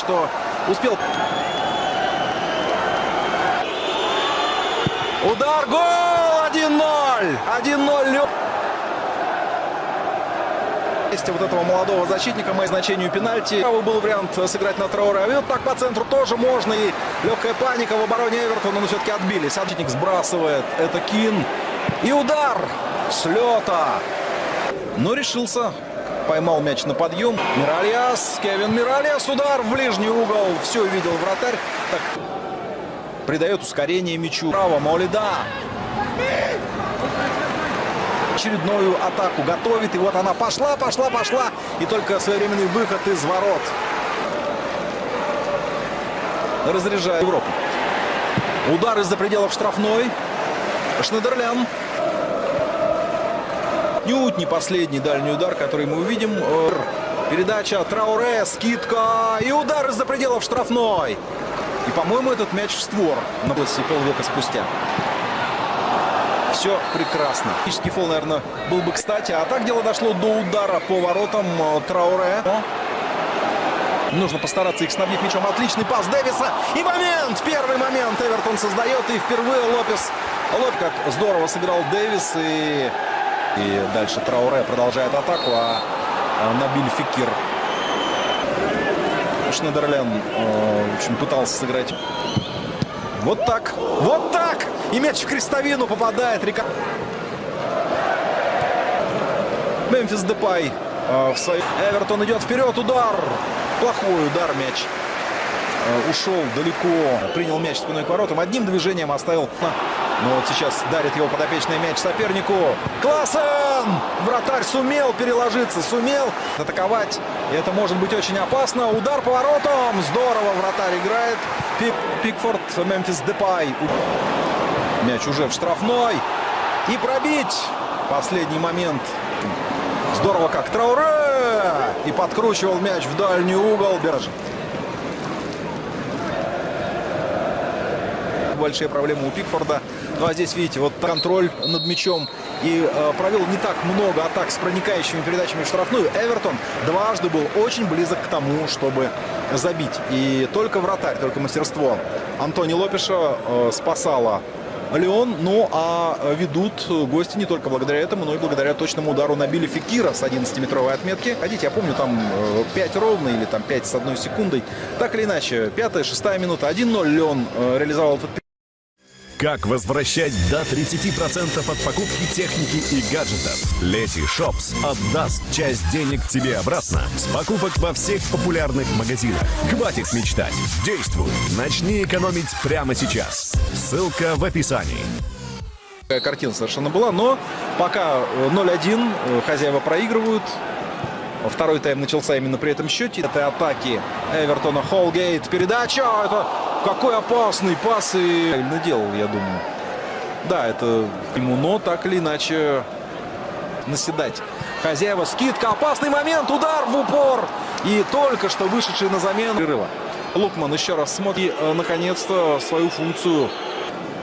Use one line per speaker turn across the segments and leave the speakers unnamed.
что успел. Удар, гол! 1-0! 1-0. Месте вот этого молодого защитника, моей значению пенальти. Правый был вариант сыграть на Трауре. А вот так по центру тоже можно. И легкая паника в обороне Эвертона, но все-таки отбились. Защитник сбрасывает. Это Кин. И удар с лета. Но решился. Поймал мяч на подъем. Миральяс. Кевин Миральяс. Удар в ближний угол. Все видел вратарь. Так. Придает ускорение мячу. Право. Молида. Очередную атаку готовит. И вот она пошла, пошла, пошла. И только своевременный выход из ворот. Разряжает Европу. Удар из-за пределов штрафной. Шнедерлян. Нють не последний дальний удар, который мы увидим. Передача Трауре, скидка и удар из-за пределов штрафной. И, по-моему, этот мяч в створ на площади полвека спустя. Все прекрасно. Фактический фол, наверное, был бы кстати. А так дело дошло до удара по воротам Трауре. Нужно постараться их снабдить мячом. Отличный пас Дэвиса. И момент! Первый момент Эвертон создает. И впервые Лопес... Лоп как здорово сыграл Дэвис. И, и дальше Трауре продолжает атаку. А Набиль Фикир Шнедерлен, в общем, пытался сыграть вот так. Вот так! И мяч в крестовину попадает. Рика... Мемфис Депай в свой... Эвертон идет вперед. Удар. Плохой удар мяч. Ушел далеко. Принял мяч спиной к воротам. Одним движением оставил... Но вот сейчас дарит его подопечный мяч сопернику. Классен! Вратарь сумел переложиться, сумел атаковать. И это может быть очень опасно. Удар по воротам. Здорово вратарь играет. Пик, Пикфорд, Мемфис Депай. Мяч уже в штрафной. И пробить. Последний момент. Здорово как Трауре. И подкручивал мяч в дальний угол. Бержин. большие проблемы у Пикфорда. Ну а здесь, видите, вот контроль над мячом. И э, провел не так много атак с проникающими передачами в штрафную. Эвертон дважды был очень близок к тому, чтобы забить. И только вратарь, только мастерство Антони Лопеша э, спасало Леон. Ну, а ведут гости не только благодаря этому, но и благодаря точному удару на Билли Фикира с 11-метровой отметки. Хотите, я помню, там 5 ровно или там 5 с одной секундой. Так или иначе, пятая, шестая минута. 1-0 Леон реализовал этот
как возвращать до 30% от покупки техники и гаджетов? Лети Шопс отдаст часть денег тебе обратно с покупок во всех популярных магазинах. Хватит мечтать. Действуй. Начни экономить прямо сейчас. Ссылка в описании.
Картина совершенно была, но пока 0-1 хозяева проигрывают. Второй тайм начался именно при этом счете. Это атаки Эвертона Холгейт. Передача. Это какой опасный пас и наделал, я думаю. Да, это ему, но так или иначе наседать. Хозяева, скидка, опасный момент, удар в упор. И только что вышедший на замену перерыва. Лукман еще раз смотрит, э, наконец-то, свою функцию.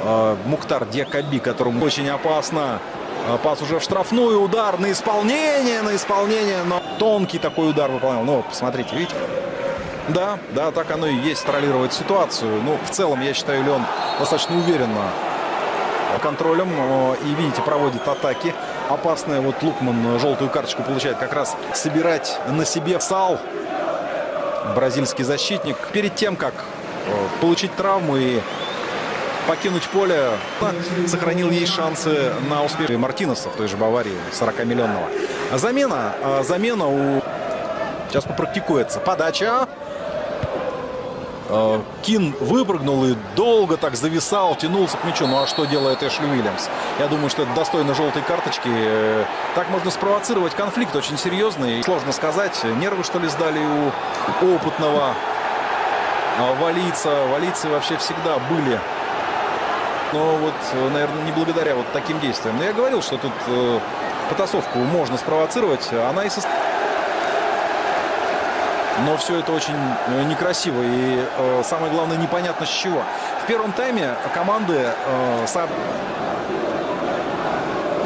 Э, Мухтар Диакаби, которому очень опасно. Э, пас уже в штрафную, удар на исполнение, на исполнение, но тонкий такой удар выполнял. Ну, посмотрите, видите? Да, да, так оно и есть, троллировать ситуацию. Ну, в целом, я считаю, Леон достаточно уверенно контролем. И, видите, проводит атаки. Опасная вот Лукман желтую карточку получает как раз собирать на себе сал. Бразильский защитник. Перед тем, как получить травму и покинуть поле, сохранил ей шансы на успех Мартинеса в той же Баварии, 40-миллионного. Замена, замена у... Сейчас попрактикуется. Подача. Э, Кин выпрыгнул и долго так зависал, тянулся к мячу. Ну а что делает Эшли Уильямс? Я думаю, что это достойно желтой карточки. Э, так можно спровоцировать конфликт очень серьезный. Сложно сказать, нервы что ли сдали у опытного а, валийца. Валийцы вообще всегда были. Но вот, наверное, не благодаря вот таким действиям. Но я говорил, что тут э, потасовку можно спровоцировать. Она и состоит. Но все это очень э, некрасиво и э, самое главное непонятно с чего. В первом тайме команды э,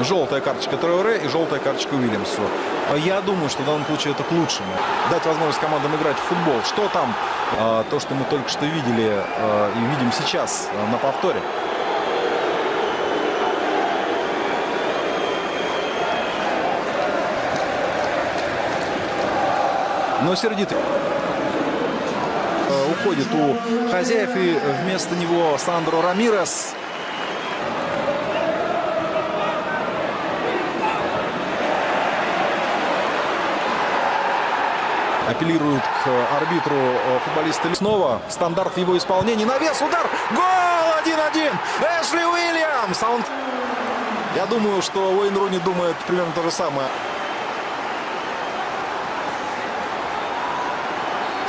Желтая карточка Троуре и желтая карточка Уильямсу. Я думаю, что в данном случае это к лучшему. Дать возможность командам играть в футбол. Что там? То, что мы только что видели и видим сейчас на повторе. Но сердитый уходит у хозяев и вместо него Сандро Рамирес. апеллируют к арбитру футболисты. Снова стандарт в его исполнении. Навес, удар, гол 1-1. Эшли Уильямс. А. Я думаю, что Уэйн Руни думает примерно то же самое.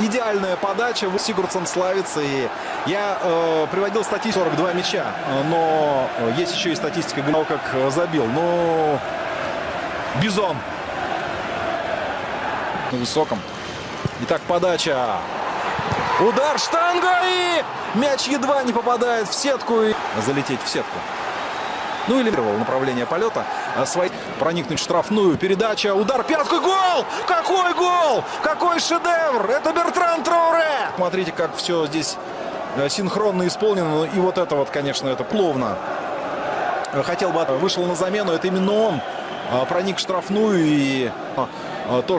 Идеальная подача. Сигурдсон славится. И я э, приводил статистику 42 мяча. Но есть еще и статистика, как забил. Но Бизон на высоком. Итак, подача. Удар штанга и мяч едва не попадает в сетку и залететь в сетку. Ну или направление полета. А Свой проникнуть в штрафную. Передача. Удар пяткой. Гол! Какой гол! Какой шедевр! Это Бертран Троуре! Смотрите, как все здесь э, синхронно исполнено. И вот это вот, конечно, это пловно. Хотел бы, вышел на замену. Это именно он проник в штрафную и то, что